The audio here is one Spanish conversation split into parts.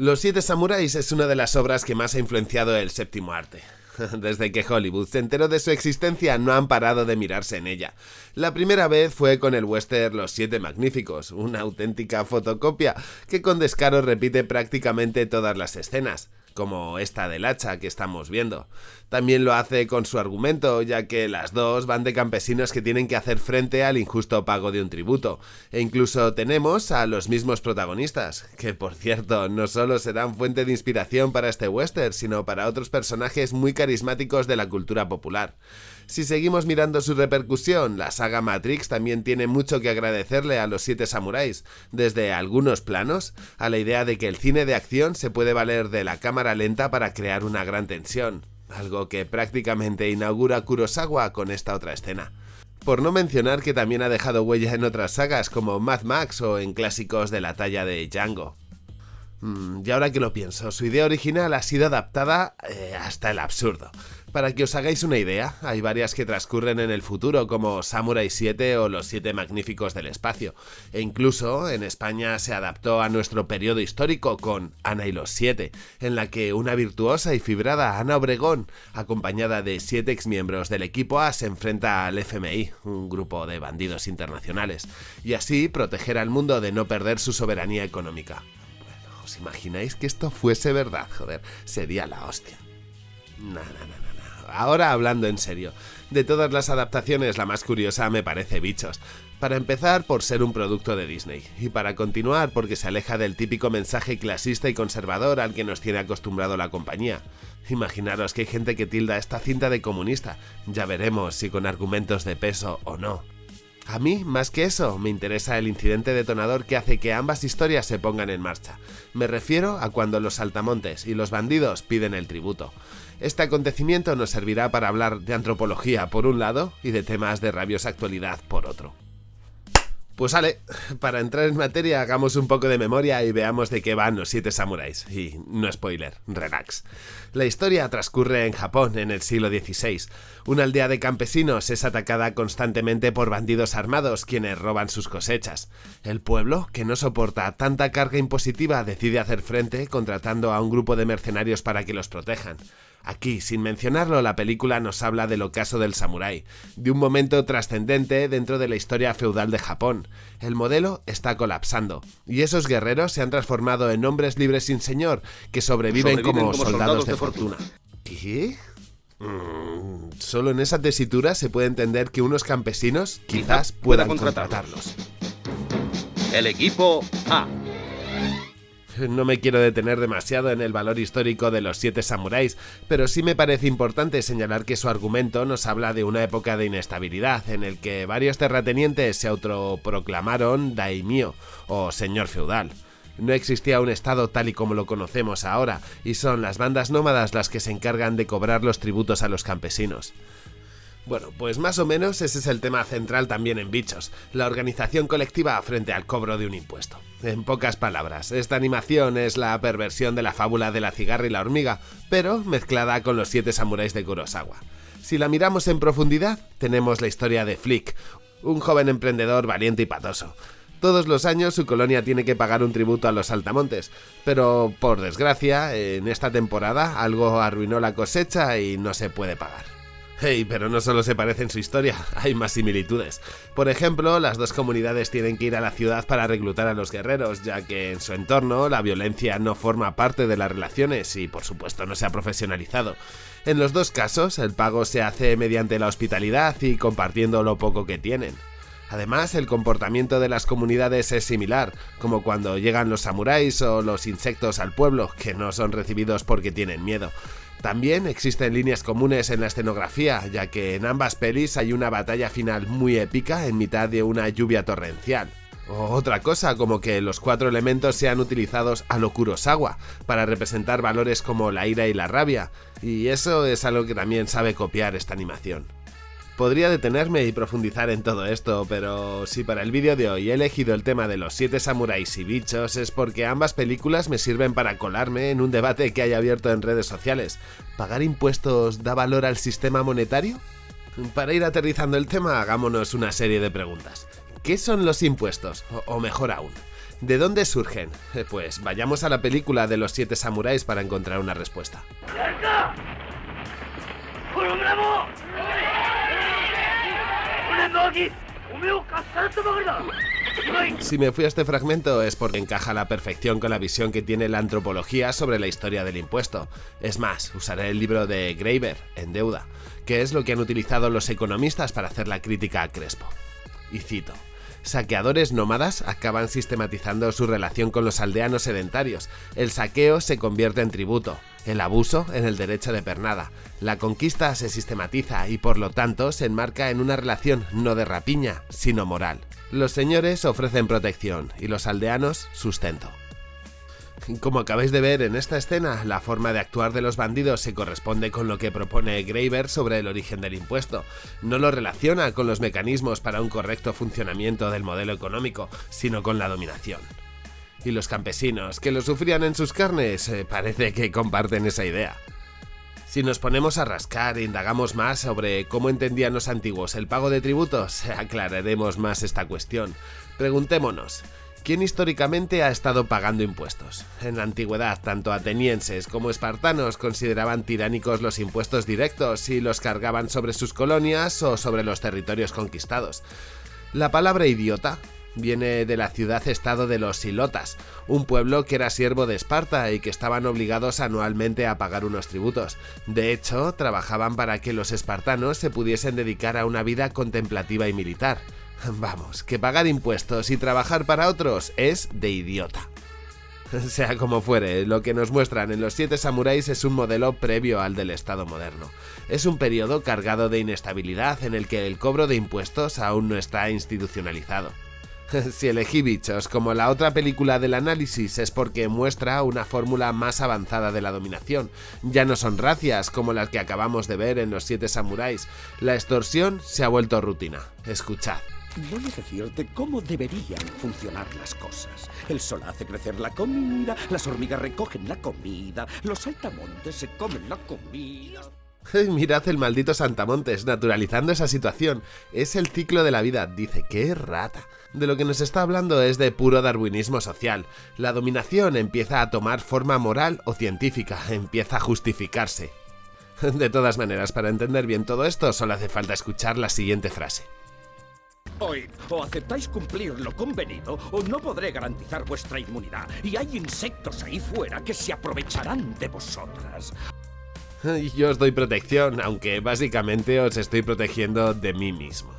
Los Siete Samuráis es una de las obras que más ha influenciado el séptimo arte. Desde que Hollywood se enteró de su existencia no han parado de mirarse en ella. La primera vez fue con el western Los Siete Magníficos, una auténtica fotocopia que con descaro repite prácticamente todas las escenas como esta del hacha que estamos viendo. También lo hace con su argumento, ya que las dos van de campesinos que tienen que hacer frente al injusto pago de un tributo. E incluso tenemos a los mismos protagonistas, que por cierto no solo serán fuente de inspiración para este western, sino para otros personajes muy carismáticos de la cultura popular. Si seguimos mirando su repercusión, la saga Matrix también tiene mucho que agradecerle a los siete samuráis, desde algunos planos a la idea de que el cine de acción se puede valer de la cámara lenta para crear una gran tensión, algo que prácticamente inaugura Kurosawa con esta otra escena. Por no mencionar que también ha dejado huella en otras sagas como Mad Max o en clásicos de la talla de Django. Mm, y ahora que lo pienso, su idea original ha sido adaptada eh, hasta el absurdo. Para que os hagáis una idea, hay varias que transcurren en el futuro, como Samurai 7 o Los Siete Magníficos del Espacio, e incluso en España se adaptó a nuestro periodo histórico con Ana y los Siete, en la que una virtuosa y fibrada Ana Obregón, acompañada de siete exmiembros del equipo A, se enfrenta al FMI, un grupo de bandidos internacionales, y así proteger al mundo de no perder su soberanía económica. ¿Os imagináis que esto fuese verdad? Joder, sería la hostia. No, ahora hablando en serio. De todas las adaptaciones, la más curiosa me parece Bichos. Para empezar, por ser un producto de Disney, y para continuar, porque se aleja del típico mensaje clasista y conservador al que nos tiene acostumbrado la compañía. Imaginaros que hay gente que tilda esta cinta de comunista, ya veremos si con argumentos de peso o no. A mí, más que eso, me interesa el incidente detonador que hace que ambas historias se pongan en marcha. Me refiero a cuando los saltamontes y los bandidos piden el tributo. Este acontecimiento nos servirá para hablar de antropología por un lado y de temas de rabiosa actualidad por otro. Pues sale, para entrar en materia hagamos un poco de memoria y veamos de qué van los siete samuráis. Y no spoiler, relax. La historia transcurre en Japón en el siglo XVI. Una aldea de campesinos es atacada constantemente por bandidos armados quienes roban sus cosechas. El pueblo, que no soporta tanta carga impositiva, decide hacer frente contratando a un grupo de mercenarios para que los protejan. Aquí, sin mencionarlo, la película nos habla del ocaso del samurái, de un momento trascendente dentro de la historia feudal de Japón. El modelo está colapsando, y esos guerreros se han transformado en hombres libres sin señor, que sobreviven, como, soldados, de, fortuna. ¿Qué? Mm, solo en esa tesitura se puede entender que unos campesinos quizás puedan contratarlos. El equipo A no me quiero detener demasiado en el valor histórico de los siete samuráis, pero sí me parece importante señalar que su argumento nos habla de una época de inestabilidad en el que varios terratenientes se autoproclamaron daimyo o señor feudal. No existía un estado tal y como lo conocemos ahora, y son las bandas nómadas las que se encargan de cobrar los tributos a los campesinos. Bueno, pues más o menos ese es el tema central también en Bichos, la organización colectiva frente al cobro de un impuesto. En pocas palabras, esta animación es la perversión de la fábula de la cigarra y la hormiga, pero mezclada con los siete samuráis de Kurosawa. Si la miramos en profundidad, tenemos la historia de Flick, un joven emprendedor valiente y patoso. Todos los años su colonia tiene que pagar un tributo a los saltamontes, pero por desgracia, en esta temporada algo arruinó la cosecha y no se puede pagar. Hey, pero no solo se parece en su historia, hay más similitudes. Por ejemplo, las dos comunidades tienen que ir a la ciudad para reclutar a los guerreros, ya que en su entorno la violencia no forma parte de las relaciones y por supuesto no se ha profesionalizado. En los dos casos, el pago se hace mediante la hospitalidad y compartiendo lo poco que tienen. Además, el comportamiento de las comunidades es similar, como cuando llegan los samuráis o los insectos al pueblo, que no son recibidos porque tienen miedo. También existen líneas comunes en la escenografía, ya que en ambas pelis hay una batalla final muy épica en mitad de una lluvia torrencial. O otra cosa, como que los cuatro elementos sean utilizados a lo Kurosawa, para representar valores como la ira y la rabia, y eso es algo que también sabe copiar esta animación. Podría detenerme y profundizar en todo esto, pero si para el vídeo de hoy he elegido el tema de los siete samuráis y bichos es porque ambas películas me sirven para colarme en un debate que hay abierto en redes sociales. ¿Pagar impuestos da valor al sistema monetario? Para ir aterrizando el tema, hagámonos una serie de preguntas. ¿Qué son los impuestos? O, mejor aún, ¿De dónde surgen? Eh, Pues vayamos a la película de los siete samuráis para encontrar una respuesta. Si me fui a este fragmento es porque encaja a la perfección con la visión que tiene la antropología sobre la historia del impuesto. Es más, usaré el libro de Graeber, En deuda, que es lo que han utilizado los economistas para hacer la crítica a Crespo. Y cito. Saqueadores nómadas acaban sistematizando su relación con los aldeanos sedentarios. El saqueo se convierte en tributo, el abuso en el derecho de pernada. La conquista se sistematiza y por lo tanto se enmarca en una relación no de rapiña, sino moral. Los señores ofrecen protección y los aldeanos sustento. Como acabáis de ver en esta escena, la forma de actuar de los bandidos se corresponde con lo que propone Graeber sobre el origen del impuesto. No lo relaciona con los mecanismos para un correcto funcionamiento del modelo económico, sino con la dominación. Y los campesinos, que lo sufrían en sus carnes, eh, parece que comparten esa idea. Si nos ponemos a rascar e indagamos más sobre cómo entendían los antiguos el pago de tributos, aclararemos más esta cuestión. Preguntémonos, ¿quién históricamente ha estado pagando impuestos? En la antigüedad, tanto atenienses como espartanos consideraban tiránicos los impuestos directos y los cargaban sobre sus colonias o sobre los territorios conquistados. La palabra idiota viene de la ciudad-estado de los Silotas, un pueblo que era siervo de Esparta y que estaban obligados anualmente a pagar unos tributos. De hecho, trabajaban para que los espartanos se pudiesen dedicar a una vida contemplativa y militar. Vamos, que pagar impuestos y trabajar para otros es de idiota. Sea como fuere, lo que nos muestran en los siete samuráis es un modelo previo al del Estado moderno. Es un periodo cargado de inestabilidad en el que el cobro de impuestos aún no está institucionalizado. Si elegí bichos como la otra película del análisis es porque muestra una fórmula más avanzada de la dominación. Ya no son racias como las que acabamos de ver en los siete samuráis. La extorsión se ha vuelto rutina. Escuchad. Voy a decirte cómo deberían funcionar las cosas. El sol hace crecer la comida, las hormigas recogen la comida, los saltamontes se comen la comida. Mirad el maldito Santamontes, naturalizando esa situación. Es el ciclo de la vida, dice, qué rata. De lo que nos está hablando es de puro darwinismo social. La dominación empieza a tomar forma moral o científica, empieza a justificarse. De todas maneras, para entender bien todo esto, solo hace falta escuchar la siguiente frase. Oíd, o aceptáis cumplir lo convenido o no podré garantizar vuestra inmunidad. Y hay insectos ahí fuera que se aprovecharán de vosotras. Yo os doy protección, aunque básicamente os estoy protegiendo de mí mismo.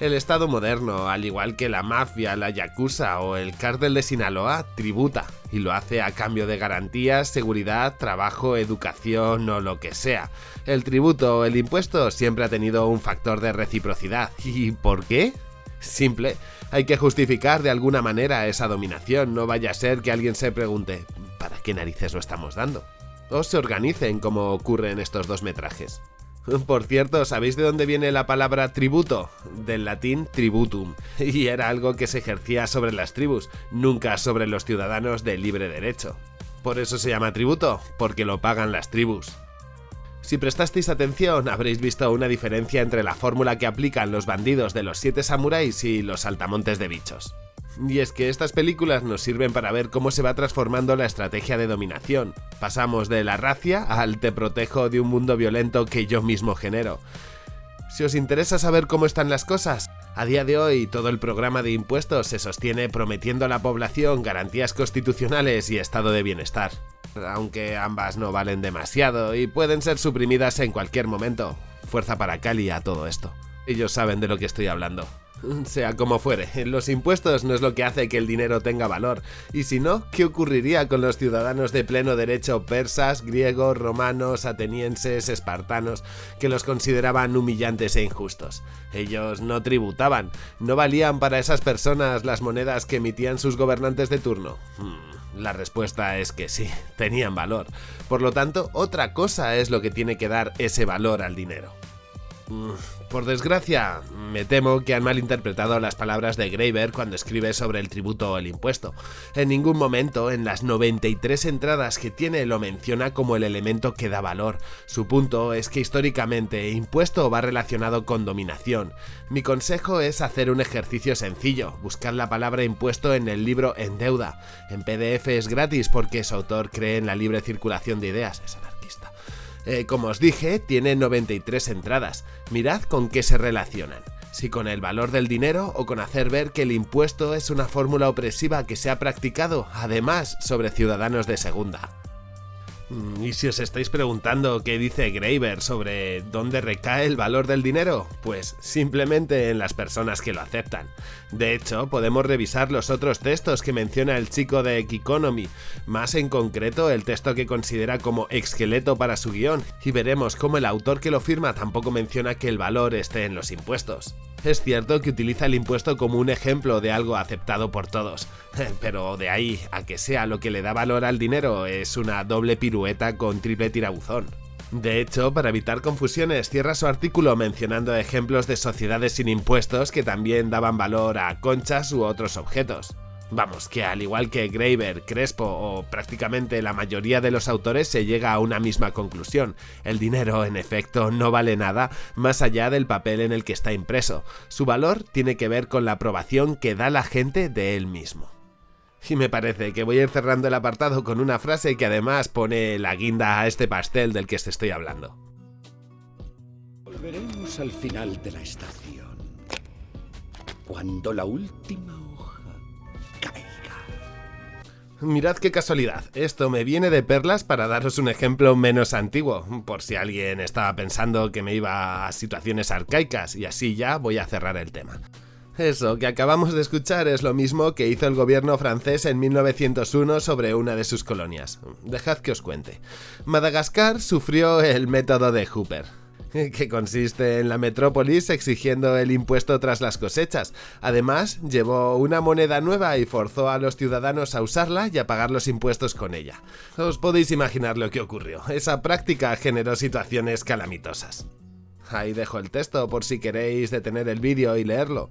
El Estado moderno, al igual que la mafia, la yakuza o el cártel de Sinaloa, tributa, y lo hace a cambio de garantías, seguridad, trabajo, educación o lo que sea. El tributo o el impuesto siempre ha tenido un factor de reciprocidad. ¿Y por qué? Simple, hay que justificar de alguna manera esa dominación, no vaya a ser que alguien se pregunte, ¿para qué narices lo estamos dando? O se organicen como ocurre en estos dos metrajes. Por cierto, ¿sabéis de dónde viene la palabra tributo? Del latín tributum, y era algo que se ejercía sobre las tribus, nunca sobre los ciudadanos de libre derecho. Por eso se llama tributo, porque lo pagan las tribus. Si prestasteis atención, habréis visto una diferencia entre la fórmula que aplican los bandidos de los siete samuráis y los saltamontes de bichos. Y es que estas películas nos sirven para ver cómo se va transformando la estrategia de dominación. Pasamos de la racia al te protejo de un mundo violento que yo mismo genero. Si os interesa saber cómo están las cosas, a día de hoy todo el programa de impuestos se sostiene prometiendo a la población garantías constitucionales y estado de bienestar. Aunque ambas no valen demasiado y pueden ser suprimidas en cualquier momento. Fuerza para Cali a todo esto. Ellos saben de lo que estoy hablando. Sea como fuere, los impuestos no es lo que hace que el dinero tenga valor, y si no, ¿qué ocurriría con los ciudadanos de pleno derecho persas, griegos, romanos, atenienses, espartanos, que los consideraban humillantes e injustos? Ellos no tributaban, no valían para esas personas las monedas que emitían sus gobernantes de turno. Hmm, la respuesta es que sí, tenían valor. Por lo tanto, otra cosa es lo que tiene que dar ese valor al dinero. Por desgracia, me temo que han malinterpretado las palabras de Graeber cuando escribe sobre el tributo o el impuesto. En ningún momento, en las 93 entradas que tiene, lo menciona como el elemento que da valor. Su punto es que históricamente impuesto va relacionado con dominación. Mi consejo es hacer un ejercicio sencillo, buscar la palabra impuesto en el libro En Deuda. En PDF es gratis porque su autor cree en la libre circulación de ideas, es anarquista. Eh, como os dije, tiene 93 entradas. Mirad con qué se relacionan. Si con el valor del dinero o con hacer ver que el impuesto es una fórmula opresiva que se ha practicado, además, sobre ciudadanos de segunda. Mm, y si os estáis preguntando qué dice Graeber sobre dónde recae el valor del dinero, pues simplemente en las personas que lo aceptan. De hecho, podemos revisar los otros textos que menciona el chico de Economy, más en concreto el texto que considera como esqueleto para su guion, y veremos cómo el autor que lo firma tampoco menciona que el valor esté en los impuestos. Es cierto que utiliza el impuesto como un ejemplo de algo aceptado por todos, pero de ahí a que sea lo que le da valor al dinero es una doble pirueta con triple tirabuzón. De hecho, para evitar confusiones, cierra su artículo mencionando ejemplos de sociedades sin impuestos que también daban valor a conchas u otros objetos. Vamos, que al igual que Graeber, Crespo o prácticamente la mayoría de los autores se llega a una misma conclusión. El dinero, en efecto, no vale nada más allá del papel en el que está impreso. Su valor tiene que ver con la aprobación que da la gente de él mismo. Y me parece que voy a ir cerrando el apartado con una frase que además pone la guinda a este pastel del que te estoy hablando. Volveremos al final de la estación. Cuando la última Mirad qué casualidad, esto me viene de perlas para daros un ejemplo menos antiguo, por si alguien estaba pensando que me iba a situaciones arcaicas, y así ya voy a cerrar el tema. Eso que acabamos de escuchar es lo mismo que hizo el gobierno francés en 1901 sobre una de sus colonias. Dejad que os cuente. Madagascar sufrió el método de Hooper. que consiste en la metrópolis exigiendo el impuesto tras las cosechas. Además, llevó una moneda nueva y forzó a los ciudadanos a usarla y a pagar los impuestos con ella. Os podéis imaginar lo que ocurrió. Esa práctica generó situaciones calamitosas. Ahí dejo el texto por si queréis detener el vídeo y leerlo.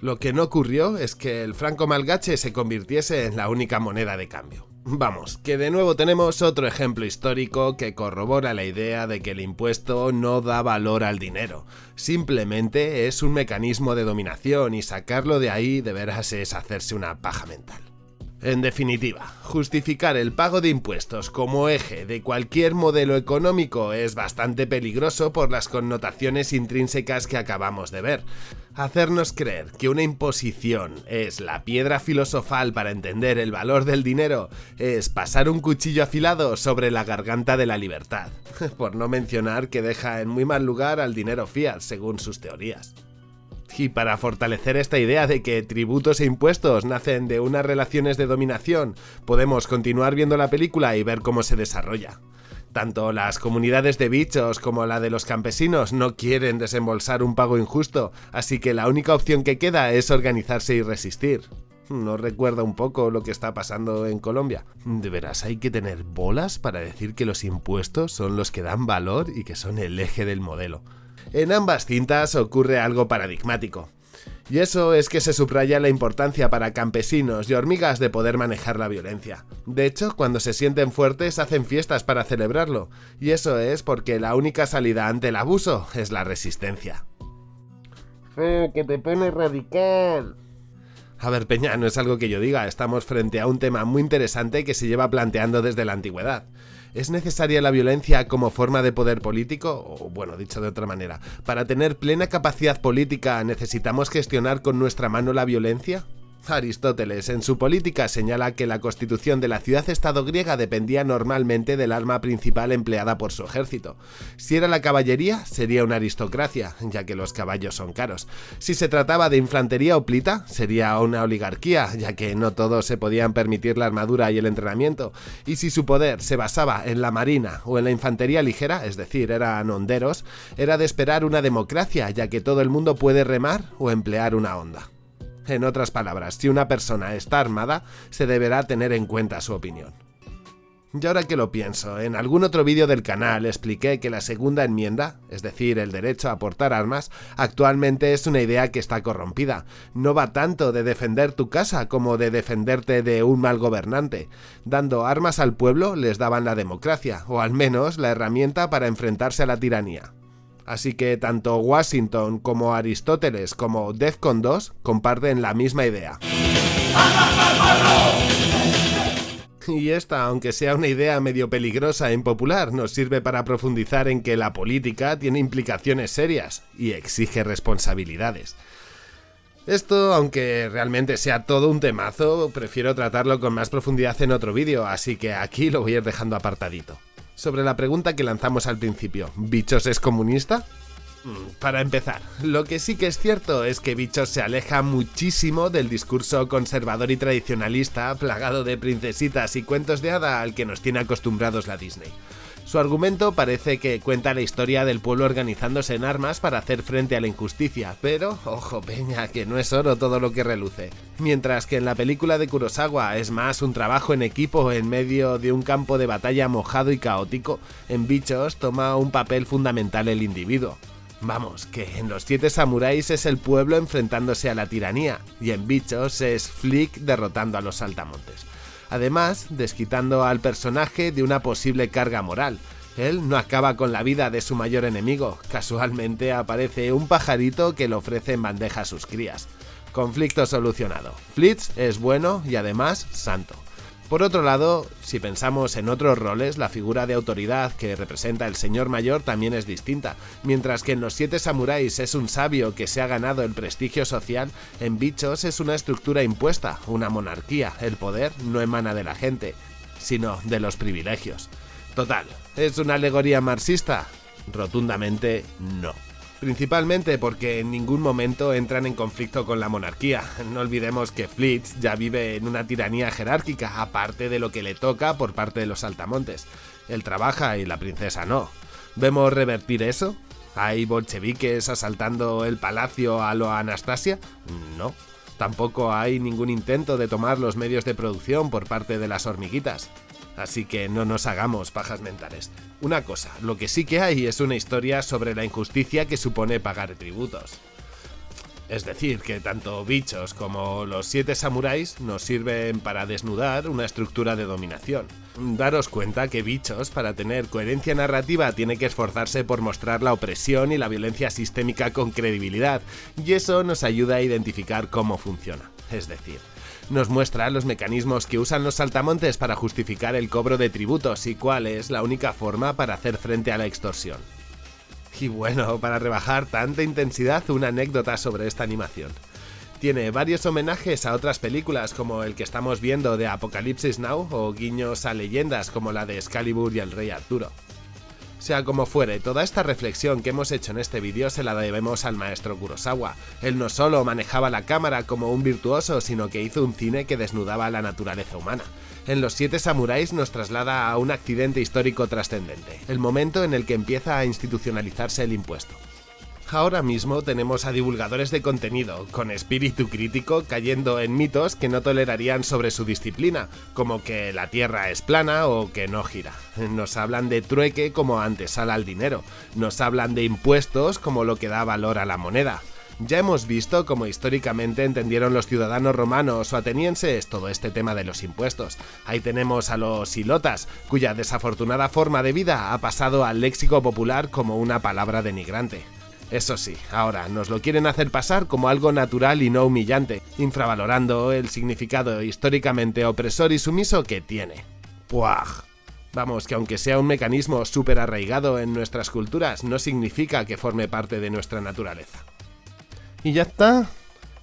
Lo que no ocurrió es que el franco malgache se convirtiese en la única moneda de cambio. Vamos, que de nuevo tenemos otro ejemplo histórico que corrobora la idea de que el impuesto no da valor al dinero. Simplemente es un mecanismo de dominación y sacarlo de ahí de veras es hacerse una paja mental. En definitiva, justificar el pago de impuestos como eje de cualquier modelo económico es bastante peligroso por las connotaciones intrínsecas que acabamos de ver. Hacernos creer que una imposición es la piedra filosofal para entender el valor del dinero es pasar un cuchillo afilado sobre la garganta de la libertad, por no mencionar que deja en muy mal lugar al dinero fiat según sus teorías. Y para fortalecer esta idea de que tributos e impuestos nacen de unas relaciones de dominación, podemos continuar viendo la película y ver cómo se desarrolla. Tanto las comunidades de bichos como la de los campesinos no quieren desembolsar un pago injusto, así que la única opción que queda es organizarse y resistir. ¿No recuerda un poco lo que está pasando en Colombia? De veras, hay que tener bolas para decir que los impuestos son los que dan valor y que son el eje del modelo. En ambas cintas ocurre algo paradigmático. Y eso es que se subraya la importancia para campesinos y hormigas de poder manejar la violencia. De hecho, cuando se sienten fuertes hacen fiestas para celebrarlo, y eso es porque la única salida ante el abuso es la resistencia. que te pone radical. A ver, Peña, no es algo que yo diga, estamos frente a un tema muy interesante que se lleva planteando desde la antigüedad. ¿Es necesaria la violencia como forma de poder político? O bueno, dicho de otra manera, ¿para tener plena capacidad política necesitamos gestionar con nuestra mano la violencia? Aristóteles en su política señala que la constitución de la ciudad-estado griega dependía normalmente del arma principal empleada por su ejército. Si era la caballería, sería una aristocracia, ya que los caballos son caros. Si se trataba de infantería o plita, sería una oligarquía, ya que no todos se podían permitir la armadura y el entrenamiento. Y si su poder se basaba en la marina o en la infantería ligera, es decir, eran honderos, era de esperar una democracia, ya que todo el mundo puede remar o emplear una onda. En otras palabras, si una persona está armada, se deberá tener en cuenta su opinión. Y ahora que lo pienso, en algún otro vídeo del canal expliqué que la segunda enmienda, es decir, el derecho a portar armas, actualmente es una idea que está corrompida. No va tanto de defender tu casa como de defenderte de un mal gobernante. Dando armas al pueblo les daban la democracia, o al menos la herramienta para enfrentarse a la tiranía. Así que tanto Washington como Aristóteles como Defcon 2 comparten la misma idea. Y esta, aunque sea una idea medio peligrosa e impopular, nos sirve para profundizar en que la política tiene implicaciones serias y exige responsabilidades. Esto, aunque realmente sea todo un temazo, prefiero tratarlo con más profundidad en otro vídeo, así que aquí lo voy a ir dejando apartadito. Sobre la pregunta que lanzamos al principio, ¿Bichos es comunista? Mm, para empezar, lo que sí que es cierto es que Bichos se aleja muchísimo del discurso conservador y tradicionalista, plagado de princesitas y cuentos de hada al que nos tiene acostumbrados la Disney. Su argumento parece que cuenta la historia del pueblo organizándose en armas para hacer frente a la injusticia, pero, ojo peña, que no es oro todo lo que reluce. Mientras que en la película de Kurosawa es más un trabajo en equipo en medio de un campo de batalla mojado y caótico, en Bichos toma un papel fundamental el individuo. Vamos, que en los siete samuráis es el pueblo enfrentándose a la tiranía, y en Bichos es Flick derrotando a los saltamontes. Además, desquitando al personaje de una posible carga moral. Él no acaba con la vida de su mayor enemigo, casualmente aparece un pajarito que le ofrece en bandeja a sus crías. Conflicto solucionado. Flitz es bueno y además santo. Por otro lado, si pensamos en otros roles, la figura de autoridad que representa el señor mayor también es distinta. Mientras que en los siete samuráis es un sabio que se ha ganado el prestigio social, en Bichos es una estructura impuesta, una monarquía. El poder no emana de la gente, sino de los privilegios. Total, ¿es una alegoría marxista? Rotundamente no principalmente porque en ningún momento entran en conflicto con la monarquía. No olvidemos que Flitz ya vive en una tiranía jerárquica, aparte de lo que le toca por parte de los altamontes. Él trabaja y la princesa no. ¿Vemos revertir eso? ¿Hay bolcheviques asaltando el palacio a lo Anastasia? No. Tampoco hay ningún intento de tomar los medios de producción por parte de las hormiguitas. Así que no nos hagamos pajas mentales. Una cosa, lo que sí que hay es una historia sobre la injusticia que supone pagar tributos. Es decir, que tanto bichos como los siete samuráis nos sirven para desnudar una estructura de dominación. Daros cuenta que bichos, para tener coherencia narrativa, tiene que esforzarse por mostrar la opresión y la violencia sistémica con credibilidad, y eso nos ayuda a identificar cómo funciona. Es decir, nos muestra los mecanismos que usan los saltamontes para justificar el cobro de tributos y cuál es la única forma para hacer frente a la extorsión. Y bueno, para rebajar tanta intensidad, una anécdota sobre esta animación. Tiene varios homenajes a otras películas como el que estamos viendo de Apocalipsis Now o guiños a leyendas como la de Excalibur y el Rey Arturo. Sea como fuere, toda esta reflexión que hemos hecho en este vídeo se la debemos al maestro Kurosawa. Él no solo manejaba la cámara como un virtuoso, sino que hizo un cine que desnudaba la naturaleza humana. En Los Siete Samuráis nos traslada a un accidente histórico trascendente, el momento en el que empieza a institucionalizarse el impuesto. Ahora mismo tenemos a divulgadores de contenido, con espíritu crítico, cayendo en mitos que no tolerarían sobre su disciplina, como que la Tierra es plana o que no gira. Nos hablan de trueque como antesala al dinero, nos hablan de impuestos como lo que da valor a la moneda. Ya hemos visto cómo históricamente entendieron los ciudadanos romanos o atenienses todo este tema de los impuestos. Ahí tenemos a los ilotas, cuya desafortunada forma de vida ha pasado al léxico popular como una palabra denigrante. Eso sí, ahora nos lo quieren hacer pasar como algo natural y no humillante, infravalorando el significado históricamente opresor y sumiso que tiene. ¡Puaj! Vamos, que aunque sea un mecanismo súper arraigado en nuestras culturas, no significa que forme parte de nuestra naturaleza. Y ya está,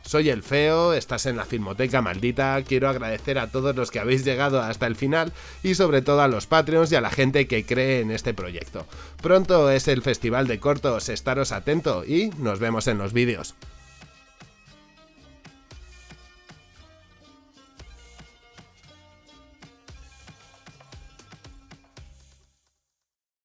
soy el feo, estás en la Filmoteca Maldita, quiero agradecer a todos los que habéis llegado hasta el final y sobre todo a los Patreons y a la gente que cree en este proyecto. Pronto es el Festival de Cortos, estaros atento y nos vemos en los vídeos.